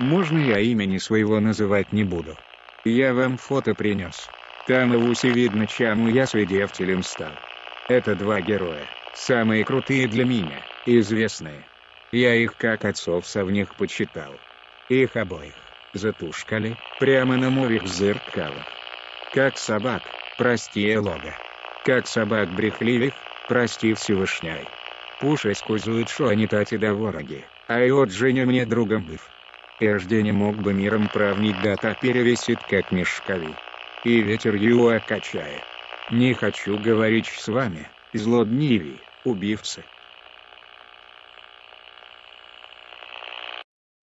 Можно я имени своего называть не буду. Я вам фото принес. Там и в усе видно чему я свидетелем стал. Это два героя, самые крутые для меня, известные. Я их как отцов совних почитал. Их обоих, затушкали, прямо на моих зеркалах. Как собак, прости лога. Как собак брехливых, прости Всевышняй. Пуши сказуют, что они тати да вороги, а и от Женя мне другом быв. Ежде не мог бы миром правнить дата перевесит как мешкови. И ветер его качает. Не хочу говорить с вами, злодниви, убивцы.